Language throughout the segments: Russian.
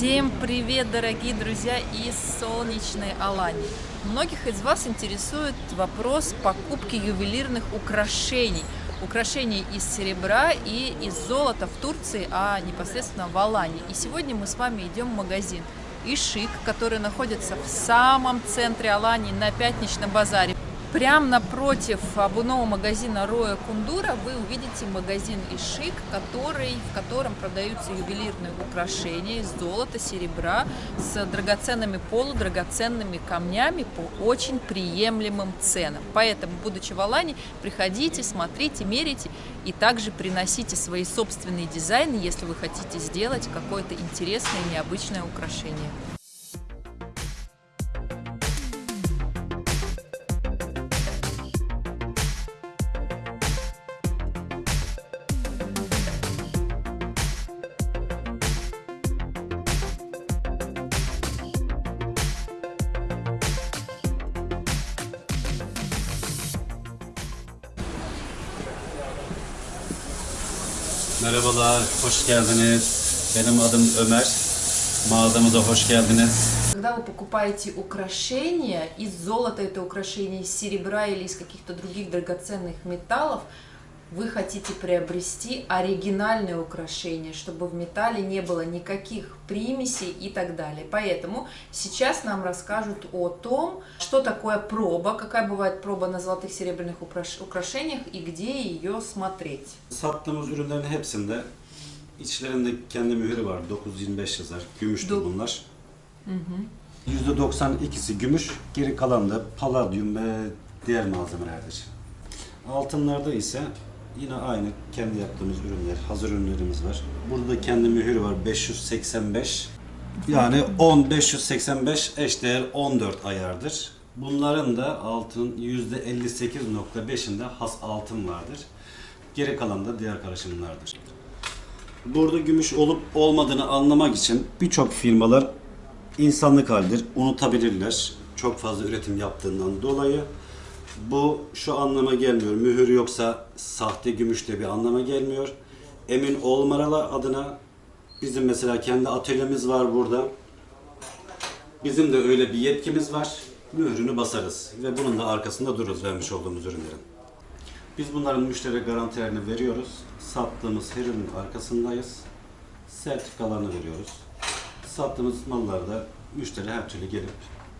Всем привет, дорогие друзья из солнечной Алании! Многих из вас интересует вопрос покупки ювелирных украшений. Украшений из серебра и из золота в Турции, а непосредственно в Алании. И сегодня мы с вами идем в магазин Ишик, который находится в самом центре Алании на Пятничном базаре. Прямо напротив обувного магазина Роя Кундура вы увидите магазин Ишик, который, в котором продаются ювелирные украшения из золота, серебра с драгоценными полудрагоценными камнями по очень приемлемым ценам. Поэтому, будучи в Алане, приходите, смотрите, мерите и также приносите свои собственные дизайны, если вы хотите сделать какое-то интересное, необычное украшение. Merhabalar, hoş geldiniz. Benim adım Ömer. Mağazamıza hoş geldiniz. Когда вы покупаете украшения из золота, это украшения из серебра или из каких-то других драгоценных металлов, вы хотите приобрести оригинальное украшение, чтобы в металле не было никаких примесей и так далее. Поэтому сейчас нам расскажут о том, что такое проба, какая бывает проба на золотых серебряных украшениях и где ее смотреть. Sattığımız ürünlerin hepsinde içlerinde kendi mühürü var. 925 yazar. Gümüştür Do- bunlar. %92'si gümüş, geri kalan da paladyum ve diğer malzemelerdir. Altınlarda ise yine aynı kendi yaptığımız ürünler, hazır ürünlerimiz var. Burada da kendi mühürü var 585. Yani 10 585 eşdeğer 14 ayardır. Bunların da altın %58.5'inde has altın vardır. Geri kalan da diğer karışımlardır. Burada gümüş olup olmadığını anlamak için birçok firmalar insanlık halidir, unutabilirler. Çok fazla üretim yaptığından dolayı. Bu şu anlama gelmiyor. Mühür yoksa sahte gümüş de bir anlama gelmiyor. Emin olmamalı adına bizim mesela kendi atölyemiz var burada. Bizim de öyle bir yetkimiz var. Mührünü basarız ve bunun da arkasında dururuz vermiş olduğumuz ürünlerin. Biz bunların müşteri garantilerini veriyoruz. Sattığımız her ürünün arkasındayız. Sertifikalarını veriyoruz. Sattığımız mallarda müşteri her türlü gelip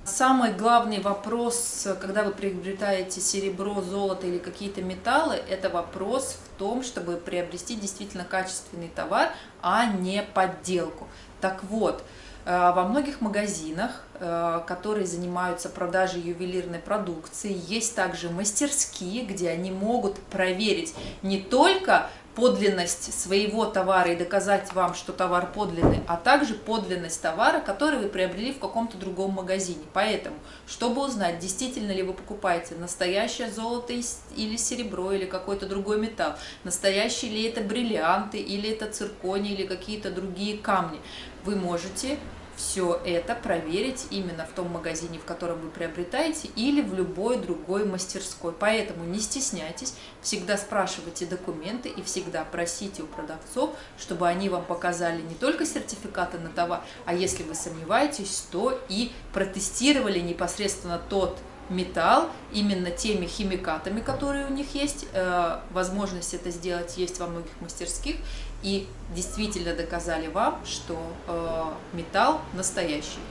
Самый главный вопрос, когда вы приобретаете серебро, золото или какие-то металлы, это вопрос в том, чтобы приобрести действительно качественный товар, а не подделку. Так вот, во многих магазинах, э, которые занимаются продажей ювелирной продукции, есть также мастерские, где они могут проверить не только подлинность своего товара и доказать вам, что товар подлинный, а также подлинность товара, который вы приобрели в каком-то другом магазине. Поэтому, чтобы узнать, действительно ли вы покупаете настоящее золото или серебро, или какой-то другой металл, настоящие ли это бриллианты, или это циркони, или какие-то другие камни, вы можете все это проверить именно в том магазине, в котором вы приобретаете, или в любой другой мастерской. Поэтому не стесняйтесь, всегда спрашивайте документы и всегда просите у продавцов, чтобы они вам показали не только сертификаты на товар, а если вы сомневаетесь, то и протестировали непосредственно тот металл именно теми химикатами, которые у них есть. Э, возможность это сделать есть во многих мастерских. И действительно доказали вам, что э, металл настоящий.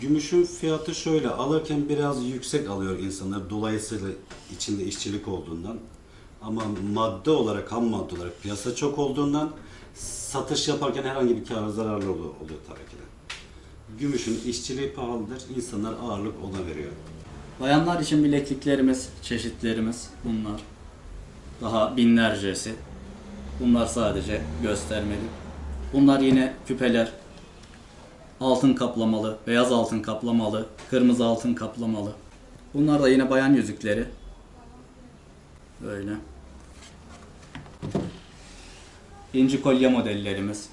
Gümüşün fiyatı şöyle, alırken biraz yüksek alıyor insanlar dolayısıyla içinde işçilik olduğundan. Ama madde olarak, ham madde olarak piyasa çok olduğundan satış yaparken herhangi bir kar zararlı oluyor, oluyor tabii ki de. Gümüşün işçiliği pahalıdır, insanlar ağırlık ona veriyor. Bayanlar için bilekliklerimiz, çeşitlerimiz bunlar. Daha binlercesi. Bunlar sadece göstermeli. Bunlar yine küpeler. Altın kaplamalı, beyaz altın kaplamalı, kırmızı altın kaplamalı. Bunlar da yine bayan yüzükleri. Böyle. İnci kolye modellerimiz.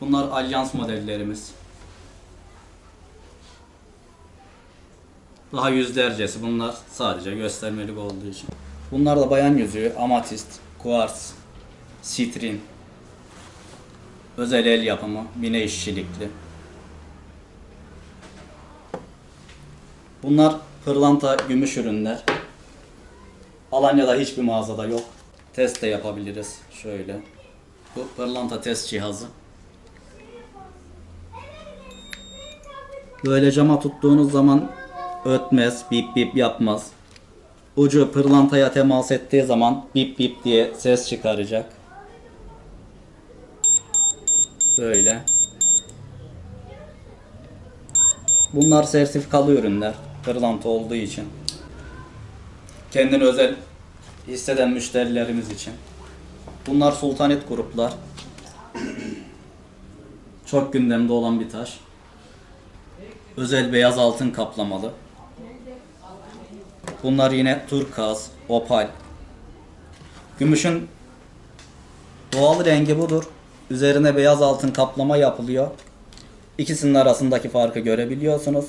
Bunlar alyans modellerimiz. Daha yüzlercesi bunlar sadece göstermelik olduğu için. Bunlar da bayan yüzüğü, amatist, kuars, sitrin, Özel el yapımı, mine işçilikli. Bunlar pırlanta gümüş ürünler. Alanya'da hiçbir mağazada yok. Test de yapabiliriz. Şöyle. Bu pırlanta test cihazı. Böyle cama tuttuğunuz zaman ötmez, bip bip yapmaz. Ucu pırlantaya temas ettiği zaman bip bip diye ses çıkaracak. Böyle. Bunlar sertifikalı ürünler. Pırlanta olduğu için. Kendini özel hisseden müşterilerimiz için. Bunlar sultanit gruplar. Çok gündemde olan bir taş. Özel beyaz altın kaplamalı. Bunlar yine turkaz, opal. Gümüşün doğal rengi budur. Üzerine beyaz altın kaplama yapılıyor. İkisinin arasındaki farkı görebiliyorsunuz.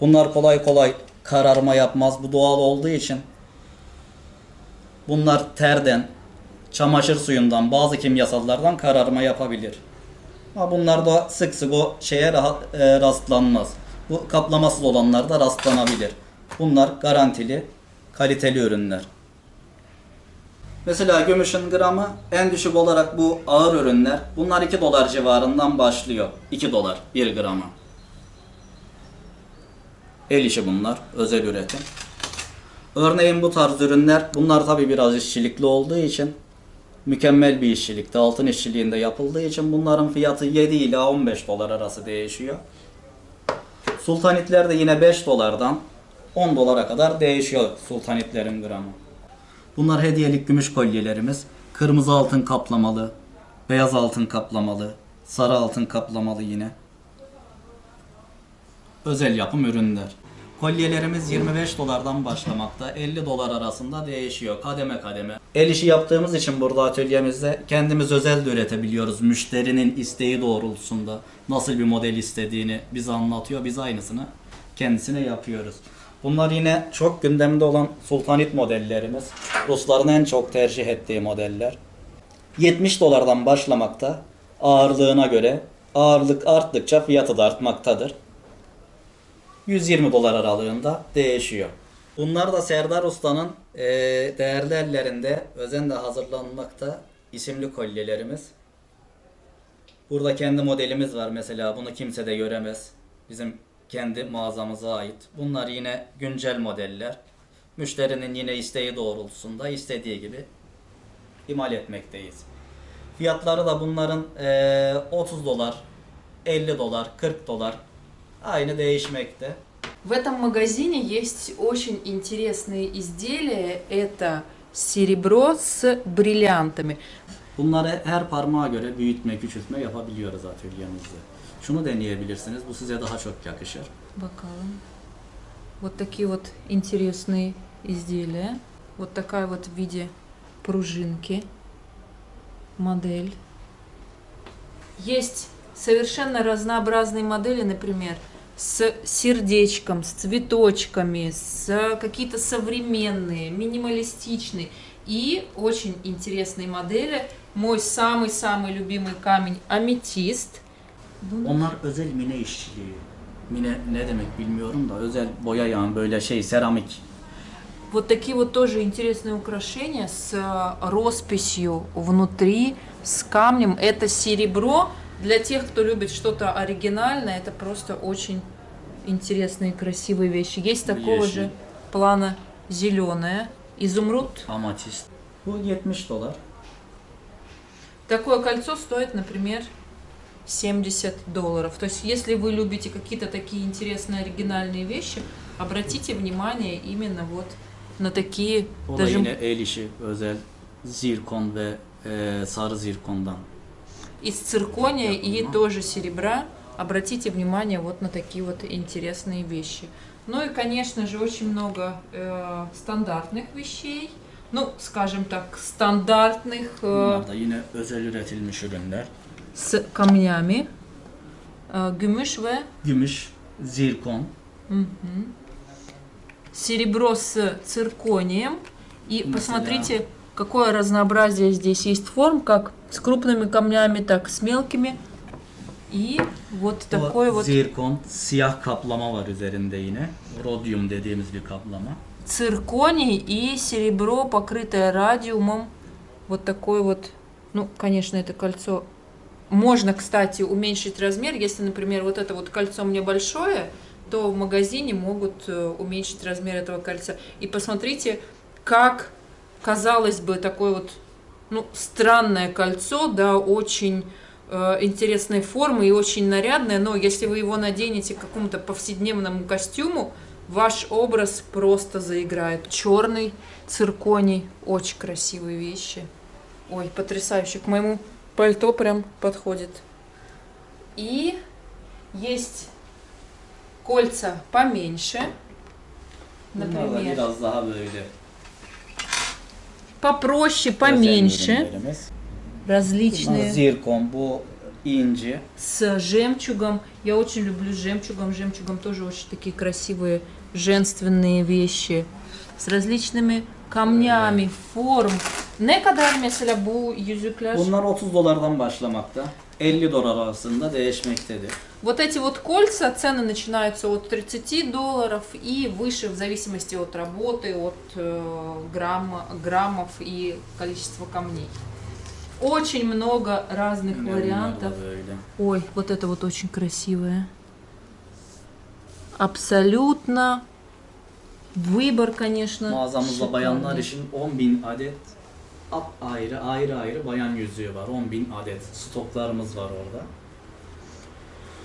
Bunlar kolay kolay kararma yapmaz. Bu doğal olduğu için. Bunlar terden, çamaşır suyundan, bazı kimyasallardan kararma yapabilir. Ama bunlar da sık sık o şeye rahat, e, rastlanmaz. Bu kaplamasız olanlarda rastlanabilir. Bunlar garantili, kaliteli ürünler. Mesela gümüşün gramı en düşük olarak bu ağır ürünler. Bunlar 2 dolar civarından başlıyor. 2 dolar 1 gramı. El işi bunlar. Özel üretim. Örneğin bu tarz ürünler bunlar tabi biraz işçilikli olduğu için mükemmel bir işçilikte altın işçiliğinde yapıldığı için bunların fiyatı 7 ila 15 dolar arası değişiyor. Sultanitler de yine 5 dolardan 10 dolara kadar değişiyor sultanitlerin gramı. Bunlar hediyelik gümüş kolyelerimiz. Kırmızı altın kaplamalı, beyaz altın kaplamalı, sarı altın kaplamalı yine. Özel yapım ürünler. Kolyelerimiz 25 dolardan başlamakta. 50 dolar arasında değişiyor kademe kademe. El işi yaptığımız için burada atölyemizde kendimiz özel de üretebiliyoruz. Müşterinin isteği doğrultusunda nasıl bir model istediğini bize anlatıyor. Biz aynısını kendisine yapıyoruz. Bunlar yine çok gündemde olan sultanit modellerimiz. Rusların en çok tercih ettiği modeller. 70 dolardan başlamakta. Ağırlığına göre ağırlık arttıkça fiyatı da artmaktadır. 120 dolar aralığında değişiyor. Bunlar da Serdar Usta'nın eee, değerli ellerinde özenle hazırlanmakta isimli kolyelerimiz. Burada kendi modelimiz var mesela bunu kimse de göremez. Bizim kendi mağazamıza ait. Bunlar yine güncel modeller. Müşterinin yine isteği doğrultusunda istediği gibi imal etmekteyiz. Fiyatları da bunların eee, 30 dolar, 50 dolar, 40 dolar aynı değişmekte. В этом магазине есть очень интересные изделия. Это серебро с бриллиантами. Bunları her parmağa göre büyütme, küçültme yapabiliyoruz atölyemizde. Şunu deneyebilirsiniz. Bu size daha çok yakışır. Бокалы. Вот такие вот интересные изделия. Вот такая вот в виде пружинки модель. Есть совершенно разнообразные модели, например, с сердечком, с цветочками, с какие-то современные, минималистичные и очень интересные модели. Мой самый-самый любимый камень аметист. Onlar özel mine işçiliği. Mine ne demek bilmiyorum da özel boya yani böyle şey seramik. Вот такие вот тоже интересные украшения с э, росписью внутри, с камнем. Это серебро. Для тех, кто любит что-то оригинальное, это просто очень интересные, красивые вещи. Есть такого Вещи. же плана зеленое, изумруд. Amatist. Bu 70 dolar. Такое кольцо стоит, например, 70 долларов. То есть, если вы любите какие-то такие интересные, оригинальные вещи, обратите внимание именно вот на такие O da даже yine el işi özel zirkon ve e, sarı zirkondan. из циркония и тоже серебра. Обратите внимание вот на такие вот интересные вещи. Ну и, конечно же, очень много э, стандартных вещей. Ну, скажем так, стандартных э, Bunlar da yine özel üretilmiş ürünler. С камнями. Э, гümüş ve Gümüş, zirkon, серебро с цирконием. И Mesela- посмотрите, какое разнообразие здесь есть форм, как с крупными камнями, так с mелкими. И вот такой вот zirkon, siyah kaplama var üzerinde yine. Rodyum dediğimiz bir kaplama. цирконий и серебро, покрытое радиумом. Вот такой вот, ну, конечно, это кольцо. Можно, кстати, уменьшить размер. Если, например, вот это вот кольцо мне большое, то в магазине могут э, уменьшить размер этого кольца. И посмотрите, как, казалось бы, такое вот, ну, странное кольцо, да, очень э, интересной формы и очень нарядное, но если вы его наденете к какому-то повседневному костюму, ваш образ просто заиграет. Черный цирконий, очень красивые вещи. Ой, потрясающе, к моему пальто прям подходит. И есть кольца поменьше, например, böyle попроще, поменьше, различные. zirkon, bu inci. с жемчугом. Я очень люблю жемчугом. Жемчугом тоже очень такие красивые женственные вещи. С различными камнями, форм. Ne kadar mesela bu yüzükler? Bunlar 30 dolardan başlamakta. 50 dolar arasında değişmektedir. Вот эти вот кольца, цены начинаются от 30 долларов и выше в зависимости от работы, от э, грамма, граммов и количества камней. Очень много разных bunlar вариантов. Ой, вот это вот очень красивое. Абсолютно. Выбор, конечно. Mağazamızda bayanlar için 10 bin adet ap ayrı ayrı ayrı bayan yüzüğü var. 10 bin adet stoklarımız var orada.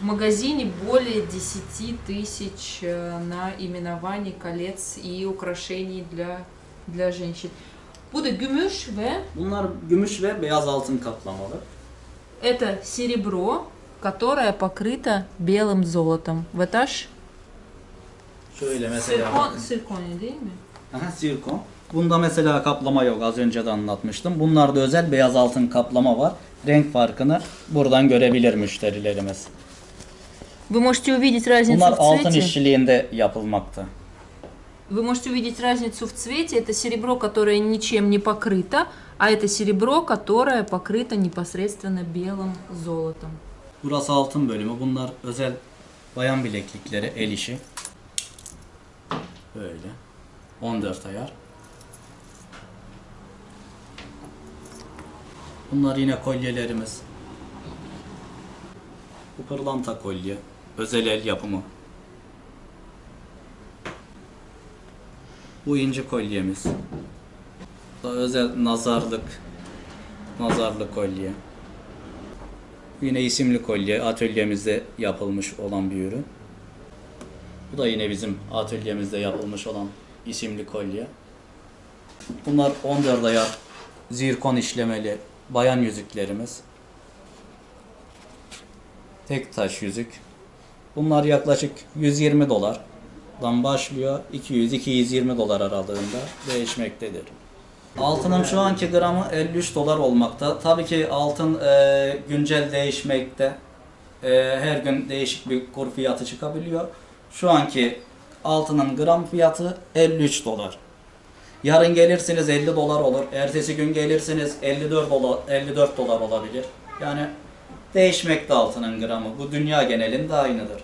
В магазине более 10 тысяч э, наименований колец и украшений для, для женщин. Bu da gümüş ve Bunlar gümüş ve beyaz altın kaplamalı. это серебро, которое покрыто белым золотом. В этаж Şöyle mesela циркон, цирконий değil mi? Aha, zirkon. Bunda mesela kaplama yok. Az önce de anlatmıştım. Bunlarda özel beyaz altın kaplama var. Renk farkını buradan görebilir müşterilerimiz. Вы можете увидеть разницу Bunlar в altın цвете. işçiliğinde yapılmakta. Вы можете увидеть разницу в цвете. Это серебро, которое ничем не покрыто, а это серебро, которое покрыто непосредственно белым золотом. Burası altın bölümü. Bunlar özel bayan bileklikleri, el işi. Böyle. 14 ayar. Bunlar yine kolyelerimiz. Bu pırlanta kolye. Özel el yapımı. Bu inci kolyemiz. Bu da özel nazarlık. Nazarlık kolye. Yine isimli kolye atölyemizde yapılmış olan bir ürün. Bu da yine bizim atölyemizde yapılmış olan isimli kolye. Bunlar 14 ayar zirkon işlemeli bayan yüzüklerimiz. Tek taş yüzük. Bunlar yaklaşık 120 dolardan başlıyor. 200-220 dolar aralığında değişmektedir. Altının şu anki gramı 53 dolar olmakta. Tabii ki altın e, güncel değişmekte. E, her gün değişik bir kur fiyatı çıkabiliyor. Şu anki altının gram fiyatı 53 dolar. Yarın gelirsiniz 50 dolar olur. Ertesi gün gelirsiniz 54 dolar 54 dolar olabilir. Yani değişmekte altının gramı. Bu dünya genelinde aynıdır.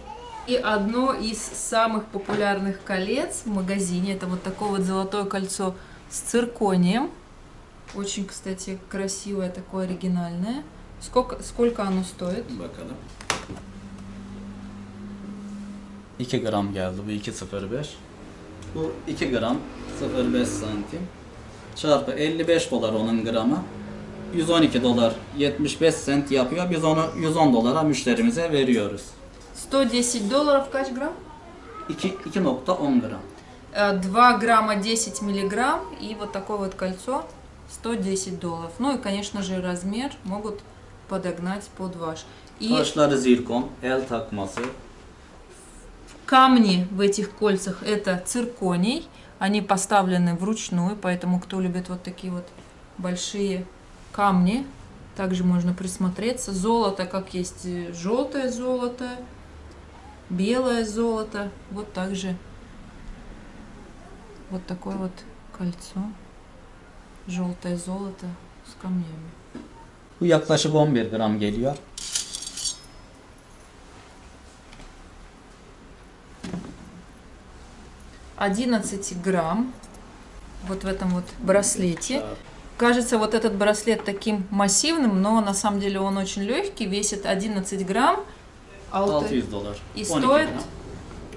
И одно из самых популярных колец в магазине, это вот такое вот золотое кольцо с цирконием. Очень, кстати, красивое, такое оригинальное. Сколько, сколько оно стоит? Bakalım. 2 gram geldi bu 2.05. Bu 2 gram 0.5 santim. Çarpı 55 dolar onun gramı. 112 dolar 75 sent yapıyor. Biz onu 110 dolara müşterimize veriyoruz. 110 долларов kaç gram? 2 2.10 gram. Э, 2 грамма 10 миллиграмм и вот такое вот кольцо 110 долларов. Ну и, конечно же, размер могут подогнать под ваш. И Taşları zirkon, el takması, камни в этих кольцах это цирконий. Они поставлены вручную, поэтому кто любит вот такие вот большие камни, также можно присмотреться. Золото, как есть э, желтое золото, белое золото. Вот также вот такое вот кольцо. Желтое золото с камнями. Bu yaklaşık 11 gram. Одиннадцать грамм вот в этом вот браслете. Кажется, вот этот браслет таким массивным, но на самом деле он очень легкий, весит 11 грамм. Алты- 600 dolar. И 12 стоит,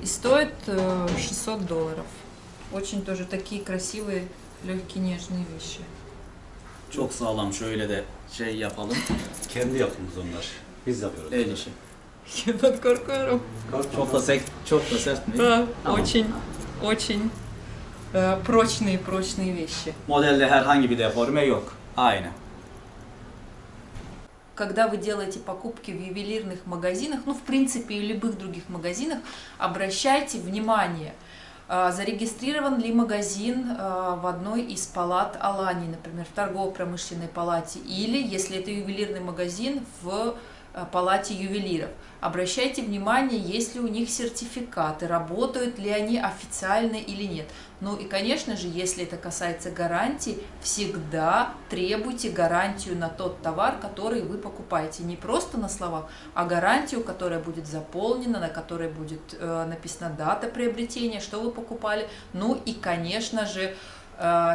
и стоит э, 600 долларов. Очень тоже такие красивые, lегкие, нежные вещи. Çok sağlam şöyle de şey yapalım. Kendi yapımız onlar. Biz yapıyoruz. El işi. Я под коркором. Çok da sek, çok da sert mi? Да, Tamam. очень, очень э, прочные, прочные вещи. Modelde herhangi bir deforme yok. Aynı. Когда вы делаете покупки в ювелирных магазинах, ну, в принципе, и любых других магазинах, обращайте внимание, а, зарегистрирован ли магазин а, в одной из палат Алании, например, в торгово-промышленной палате, или, если это ювелирный магазин, в а, палате ювелиров. Обращайте внимание, есть ли у них сертификаты, работают ли они официально или нет. Ну и, конечно же, если это касается гарантий, всегда требуйте гарантию на тот товар, который вы покупаете. Не просто на словах, а гарантию, которая будет заполнена, на которой будет э, написана дата приобретения, что вы покупали. Ну и, конечно же,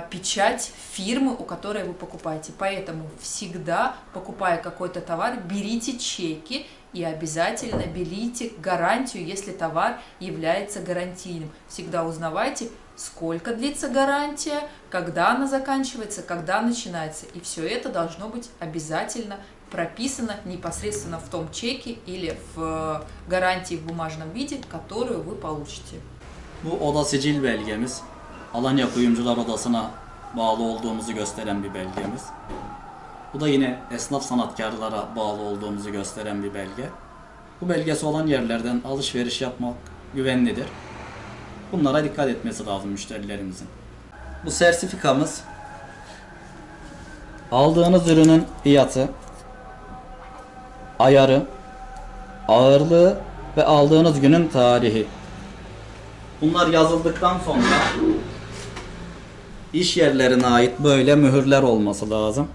печать фирмы, у которой вы покупаете. Поэтому всегда, покупая какой-то товар, берите чеки и обязательно берите гарантию, если товар является гарантийным. Всегда узнавайте, сколько длится гарантия, когда она заканчивается, когда начинается. И все это должно быть обязательно прописано непосредственно в том чеке или в гарантии в бумажном виде, которую вы получите. Bu oda sicil. Alanya Kuyumcular Odası'na bağlı olduğumuzu gösteren bir belgemiz. Bu da yine esnaf sanatkarlara bağlı olduğumuzu gösteren bir belge. Bu belgesi olan yerlerden alışveriş yapmak güvenlidir. Bunlara dikkat etmesi lazım müşterilerimizin. Bu sertifikamız aldığınız ürünün fiyatı, ayarı, ağırlığı ve aldığınız günün tarihi. Bunlar yazıldıktan sonra iş yerlerine ait böyle mühürler olması lazım.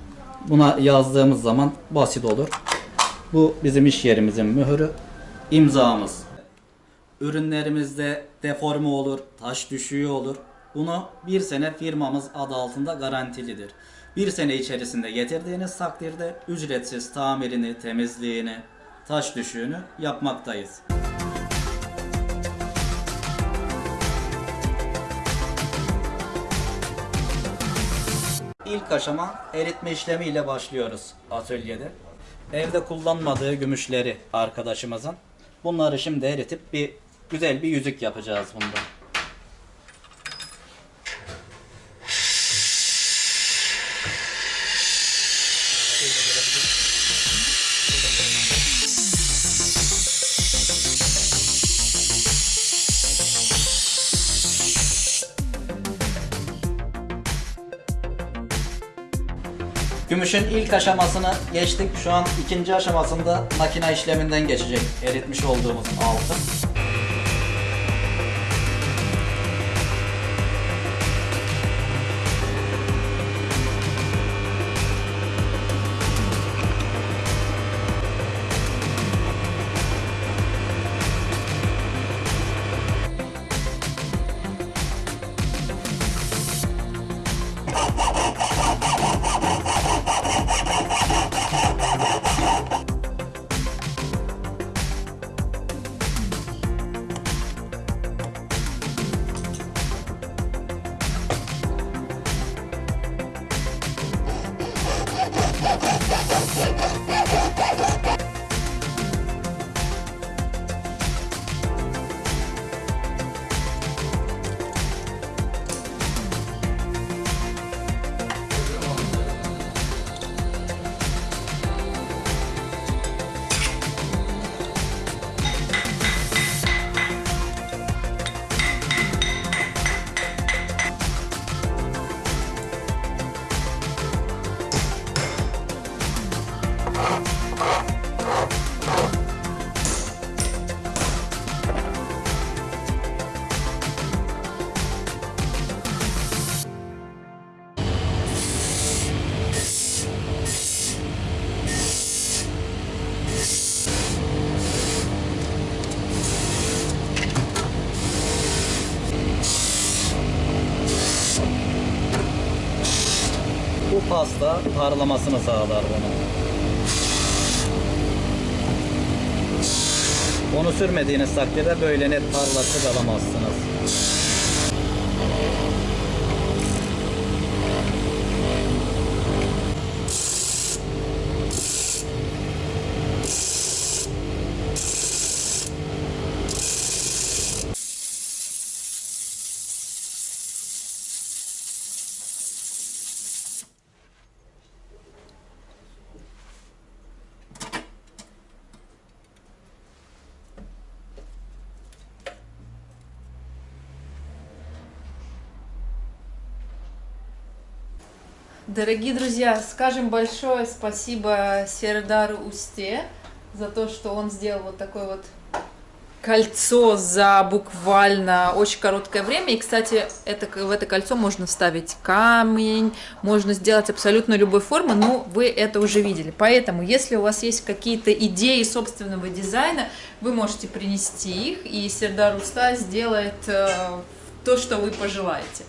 Buna yazdığımız zaman basit olur. Bu bizim iş yerimizin mühürü, imzamız. Ürünlerimizde deforme olur, taş düşüğü olur. Bunu bir sene firmamız adı altında garantilidir. Bir sene içerisinde getirdiğiniz takdirde ücretsiz tamirini, temizliğini, taş düşüğünü yapmaktayız. İlk aşama eritme işlemiyle başlıyoruz atölyede. Evde kullanmadığı gümüşleri arkadaşımızın. Bunları şimdi eritip bir güzel bir yüzük yapacağız bundan. Gümüşün ilk aşamasını geçtik. Şu an ikinci aşamasında makine işleminden geçecek eritmiş olduğumuz altın. Pasta parlamasını sağlar bunu. Onu sürmediğiniz takdirde böyle net parlaklık alamazsınız. Дорогие друзья, скажем большое спасибо Сердару Усте за то, что он сделал вот такое вот кольцо за буквально очень короткое время. И, кстати, это, в это кольцо можно вставить камень, можно сделать абсолютно любой формы, но вы это уже видели. Поэтому, если у вас есть какие-то идеи собственного дизайна, вы можете принести их, и Сердар Уста сделает э, то, что вы пожелаете.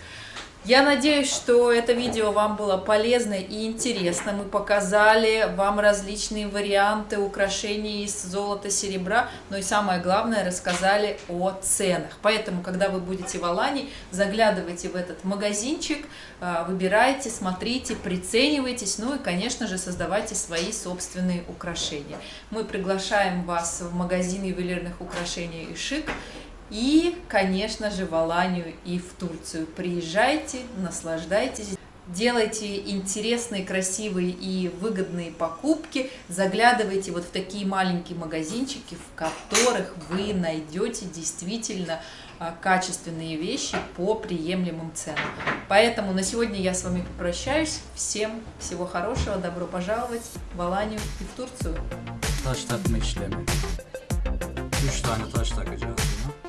Я надеюсь, что это видео вам было полезно и интересно. Мы показали вам различные варианты украшений из золота, серебра, но и самое главное, рассказали о ценах. Поэтому, когда вы будете в Алании, заглядывайте в этот магазинчик, э, выбирайте, смотрите, приценивайтесь, ну и, конечно же, создавайте свои собственные украшения. Мы приглашаем вас в магазин ювелирных украшений «Ишик», и, конечно же, в Аланию и в Турцию. Приезжайте, наслаждайтесь. Делайте интересные, красивые и выгодные покупки. Заглядывайте вот в такие маленькие магазинчики, в которых вы найдете действительно а, качественные вещи по приемлемым ценам. Поэтому на сегодня я с вами прощаюсь. Всем всего хорошего, добро пожаловать в Аланию и в Турцию. Taş takma işlemi. 3 tane taş takacağız buna.